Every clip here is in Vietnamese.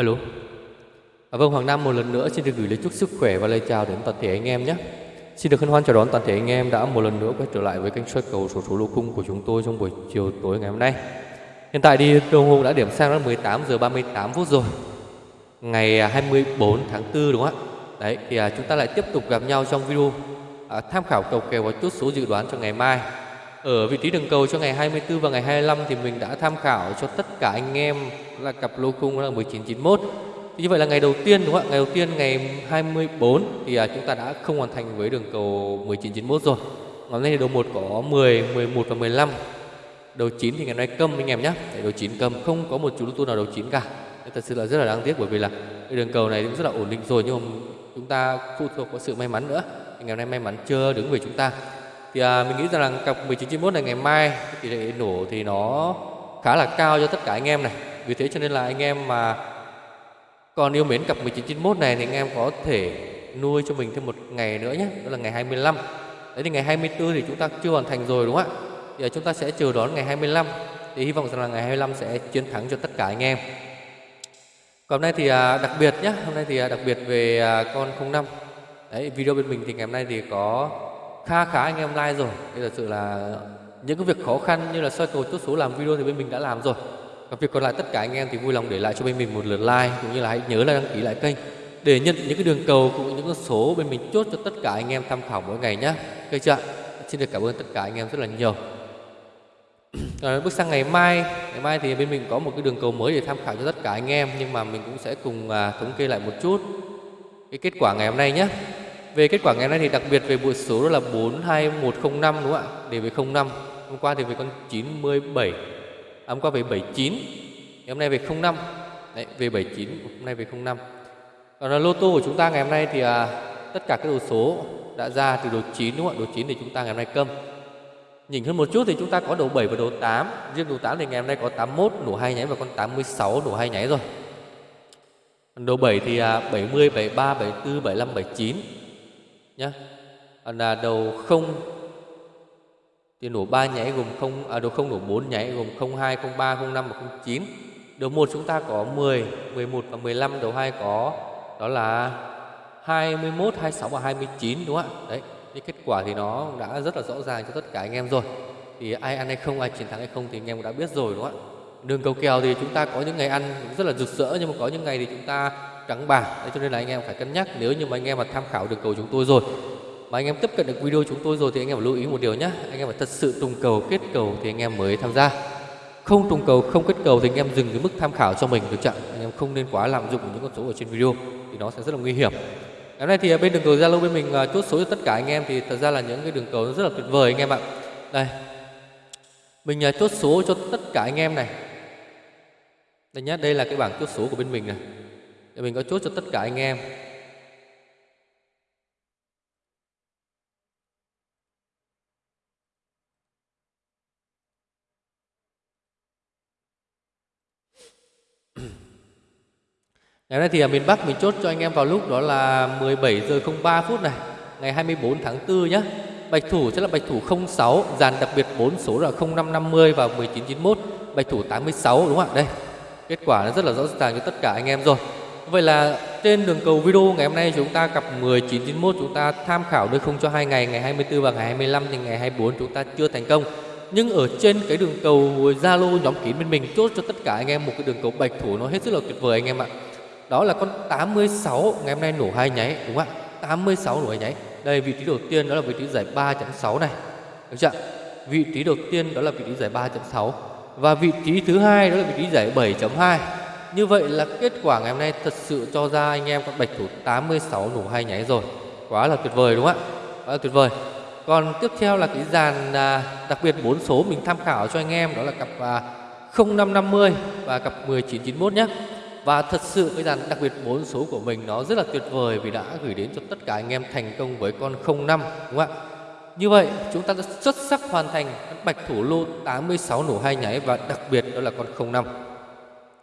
Alo. À, vâng Hoàng Nam một lần nữa xin được gửi lời chúc sức khỏe và lời chào đến toàn thể anh em nhé. Xin được hân hoan chào đón toàn thể anh em đã một lần nữa quay trở lại với kênh soi cầu số số lô khung của chúng tôi trong buổi chiều tối ngày hôm nay. Hiện tại đi đồng hồ đã điểm sang là 18 giờ 38 phút rồi. Ngày à, 24 tháng 4 đúng không ạ? Đấy thì à, chúng ta lại tiếp tục gặp nhau trong video à, tham khảo cầu kèo và chốt số dự đoán cho ngày mai. Ở vị trí đường cầu cho ngày 24 và ngày 25 thì mình đã tham khảo cho tất cả anh em là cặp lô khung là 1991. Thì như vậy là ngày đầu tiên đúng không ạ? Ngày đầu tiên ngày 24 thì à, chúng ta đã không hoàn thành với đường cầu 1991 rồi. Ngày nay thì đầu 1 có 10, 11 và 15. Đầu 9 thì ngày nay câm anh em nhé. Đầu 9 câm không có một chú lô tô nào đầu 9 cả. Thật sự là rất là đáng tiếc bởi vì là cái đường cầu này cũng rất là ổn định rồi nhưng mà chúng ta phụ thuộc vào sự may mắn nữa. Ngày hôm nay may mắn chưa đứng về chúng ta thì à, mình nghĩ rằng là cặp 1991 này ngày mai tỷ lệ nổ thì nó khá là cao cho tất cả anh em này. Vì thế cho nên là anh em mà còn yêu mến cặp 1991 này thì anh em có thể nuôi cho mình thêm một ngày nữa nhé đó là ngày 25 đấy thì ngày 24 thì chúng ta chưa hoàn thành rồi đúng không ạ? Thì à, chúng ta sẽ chờ đón ngày 25 thì hy vọng rằng là ngày 25 sẽ chiến thắng cho tất cả anh em. Còn hôm nay thì à, đặc biệt nhé hôm nay thì à, đặc biệt về à, con 05 đấy video bên mình thì ngày hôm nay thì có kha khá anh em like rồi. Đây thật sự là những cái việc khó khăn như là soi cầu chốt số làm video thì bên mình đã làm rồi. Và việc còn lại tất cả anh em thì vui lòng để lại cho bên mình một lượt like cũng như là hãy nhớ là đăng ký lại kênh để nhận những cái đường cầu cũng như những con số bên mình chốt cho tất cả anh em tham khảo mỗi ngày nhé ok chưa xin được cảm ơn tất cả anh em rất là nhiều. Rồi bước sang ngày mai. Ngày mai thì bên mình có một cái đường cầu mới để tham khảo cho tất cả anh em nhưng mà mình cũng sẽ cùng à, thống kê lại một chút cái kết quả ngày hôm nay nhé về kết quả ngày nay thì đặc biệt về bộ số đó là 42105 đúng không ạ? Để về 05. Hôm qua thì về con 97. À, hôm qua về 79. Ngày hôm nay về 05. Đấy, về 79, hôm nay về 05. Còn là lô tô của chúng ta ngày hôm nay thì à, tất cả các đồ số đã ra từ đồ 9 đúng không ạ? Đồ 9 thì chúng ta ngày hôm nay câm. Nhìn hơn một chút thì chúng ta có đồ 7 và đồ 8. Riêng đồ 8 thì ngày hôm nay có 81 nổ hai nháy và con 86 nổ hai nháy rồi. Đồ 7 thì à, 70, 73, 74, 75, 79 nhé là đầu không thì nổ 3 nháy gồm không à đầu không nổ 4 nháy gồm 02, 03, 05 và 09. Đầu 1 chúng ta có 10, 11 và 15, đầu 2 có đó là 21, 26 và 29 đúng không ạ? Đấy, cái kết quả thì nó đã rất là rõ ràng cho tất cả anh em rồi. Thì ai ăn hay không, ai chiến thắng hay không thì anh em cũng đã biết rồi đúng không ạ? Đường cầu kèo thì chúng ta có những ngày ăn rất là rực rỡ nhưng mà có những ngày thì chúng ta trắng bạc Đấy, cho nên là anh em phải cân nhắc. Nếu như mà anh em mà tham khảo được cầu chúng tôi rồi mà anh em tiếp cận được video chúng tôi rồi thì anh em phải lưu ý một điều nhé anh em phải thật sự trùng cầu kết cầu thì anh em mới tham gia. Không trùng cầu không kết cầu thì anh em dừng cái mức tham khảo cho mình được chặn anh em không nên quá lạm dụng những con số ở trên video thì nó sẽ rất là nguy hiểm. Ngày nay thì à, bên đường cầu zalo bên mình à, chốt số cho tất cả anh em thì thật ra là những cái đường cầu rất là tuyệt vời anh em ạ. Đây. Mình à, chốt số cho tất cả anh em này. Đây nhé đây là cái bảng chốt số của bên mình này để mình có chốt cho tất cả anh em Ngày nay thì ở miền Bắc mình chốt cho anh em vào lúc đó là 17 giờ 03 phút này, ngày 24 tháng 4 nhé. Bạch thủ sẽ là bạch thủ 06, dàn đặc biệt 4 số là 0550 và 1991, bạch thủ 86 đúng không ạ? Đây. Kết quả nó rất là rõ ràng cho tất cả anh em rồi. Vậy là trên đường cầu video ngày hôm nay chúng ta cặp 1991 chúng ta tham khảo được không cho hai ngày ngày 24 và ngày 25 thì ngày 24 chúng ta chưa thành công. Nhưng ở trên cái đường cầu Zalo nhóm kín bên mình, chốt cho tất cả anh em một cái đường cầu bạch thủ nó hết sức là tuyệt vời anh em ạ. Đó là con 86 ngày hôm nay nổ hai nháy, đúng không ạ? 86 nổ hai nháy. Đây, vị trí đầu tiên đó là vị trí giải 3.6 này. Được chưa? Vị trí đầu tiên đó là vị trí giải 3.6 và vị trí thứ hai đó là vị trí giải 7.2 như vậy là kết quả ngày hôm nay thật sự cho ra anh em con bạch thủ 86 nổ hai nháy rồi. Quá là tuyệt vời đúng không ạ? Quá là tuyệt vời. Còn tiếp theo là cái dàn à, đặc biệt bốn số mình tham khảo cho anh em đó là cặp à, 0550 và cặp 1991 nhé. Và thật sự cái dàn đặc biệt bốn số của mình nó rất là tuyệt vời vì đã gửi đến cho tất cả anh em thành công với con 05 đúng không ạ? Như vậy chúng ta đã xuất sắc hoàn thành bạch thủ lô 86 nổ hai nháy và đặc biệt đó là con 05.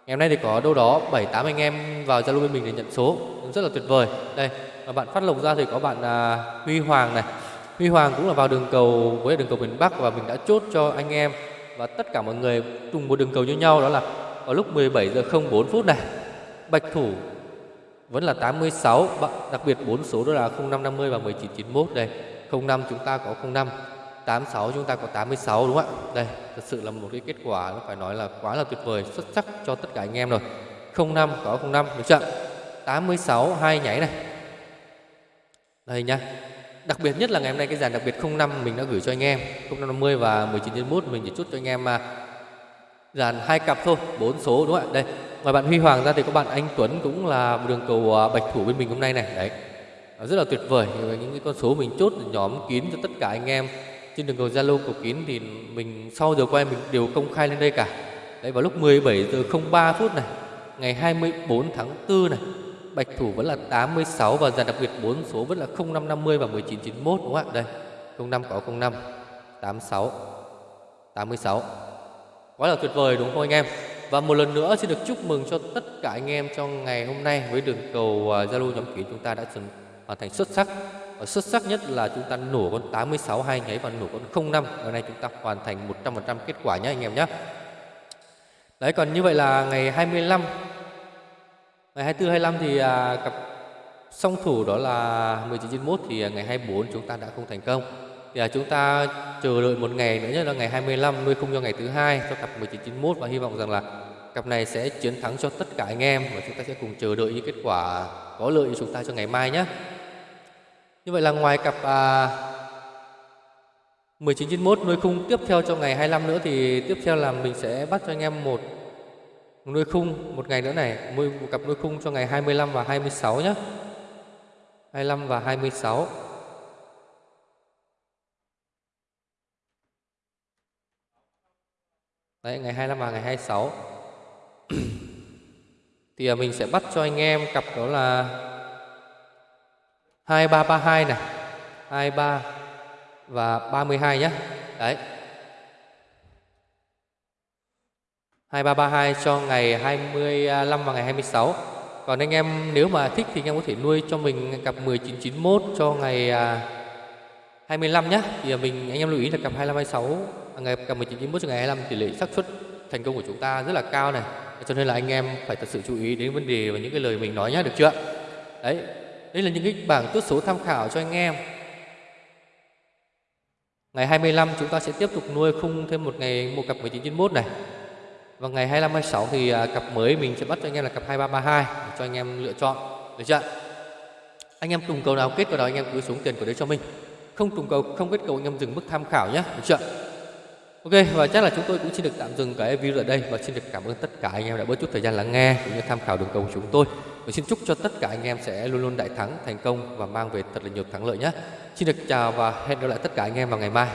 Ngày hôm nay thì có đâu đó 7 8 anh em vào Zalo bên mình để nhận số, rất là tuyệt vời. Đây, và bạn phát lộc ra thì có bạn à, Huy Hoàng này. Huy Hoàng cũng là vào đường cầu với đường cầu miền Bắc và mình đã chốt cho anh em và tất cả mọi người cùng một đường cầu như nhau đó là vào lúc 17 giờ 04 phút này. Bạch thủ vẫn là 86 đặc biệt bốn số đó là 0550 và 1991 đây 05 chúng ta có 05 86 chúng ta có 86 đúng không ạ? Đây, thật sự là một cái kết quả, nó phải nói là quá là tuyệt vời, xuất sắc cho tất cả anh em rồi. 05 có 05 được chưa? 86 hai nháy này. Đây nhá. Đặc biệt nhất là ngày hôm nay cái dàn đặc biệt 05 mình đã gửi cho anh em 0550 và 1991 mình chỉ chút cho anh em mà dàn hai cặp thôi, bốn số đúng không ạ? Đây, ngoài bạn Huy Hoàng ra thì có bạn Anh Tuấn cũng là đường cầu à, bạch thủ bên mình hôm nay này. Đấy, rất là tuyệt vời, những cái con số mình chốt, nhóm kín cho tất cả anh em trên đường cầu Zalo cầu kín thì mình, sau giờ quay mình đều công khai lên đây cả. Đấy, vào lúc 17 giờ 03 phút này, ngày 24 tháng 4 này, bạch thủ vẫn là 86 và dàn đặc biệt 4 số vẫn là 0550 và 1991 đúng không ạ? Đây 05 có 05 86 86 quá là tuyệt vời, đúng không anh em? Và một lần nữa xin được chúc mừng cho tất cả anh em trong ngày hôm nay với đường cầu à, Zalo nhóm kín chúng ta đã hoàn thành xuất sắc và xuất sắc nhất là chúng ta nổ con 86 hai nháy và nổ con 05 ngày nay chúng ta hoàn thành 100% kết quả nhé anh em nhé đấy còn như vậy là ngày 25 ngày 24 25 thì à, cặp song thủ đó là 1991 thì à, ngày 24 chúng ta đã không thành công. Thì à, chúng ta chờ đợi một ngày nữa nhất là ngày 25 nuôi không cho ngày thứ hai cho cặp 1991 và hy vọng rằng là cặp này sẽ chiến thắng cho tất cả anh em và chúng ta sẽ cùng chờ đợi những kết quả có lợi cho chúng ta cho ngày mai nhé như vậy là ngoài cặp à, 1991 nuôi khung tiếp theo cho ngày 25 nữa thì tiếp theo là mình sẽ bắt cho anh em một nuôi khung một ngày nữa này một cặp nuôi khung cho ngày 25 và 26 nhé 25 và 26 Đấy, ngày 25 và ngày 26 Thì à, mình sẽ bắt cho anh em cặp đó là 2332 này 23 và 32 nhé. Đấy. 2332 cho ngày 25 và ngày 26 Còn anh em nếu mà thích thì anh em có thể nuôi cho mình cặp 1991 cho ngày à, 25 nhé. Thì mình, anh em lưu ý là cặp 25 26 à, ngày, cặp 1991 cho ngày 25 tỷ lệ xác suất thành công của chúng ta rất là cao này. Cho nên là anh em phải thật sự chú ý đến vấn đề và những cái lời mình nói nhé, được chưa? Đấy đây là những cái bảng tốt số tham khảo cho anh em. Ngày 25 chúng ta sẽ tiếp tục nuôi khung thêm một ngày, một cặp 1991 này. Và ngày 25 26 thì à, cặp mới mình sẽ bắt cho anh em là cặp 2332 để cho anh em lựa chọn, được chưa anh em trùng cầu nào kết vào đó anh em cứ xuống tiền của đấy cho mình. Không trùng cầu, không kết cầu anh em dừng mức tham khảo nhé được chưa Ok, và chắc là chúng tôi cũng xin được tạm dừng cái video ở đây và xin được cảm ơn tất cả anh em đã bớt chút thời gian lắng nghe cũng như tham khảo đường cầu của chúng tôi. Và xin chúc cho tất cả anh em sẽ luôn luôn đại thắng, thành công và mang về thật là nhiều thắng lợi nhé. Xin được chào và hẹn gặp lại tất cả anh em vào ngày mai.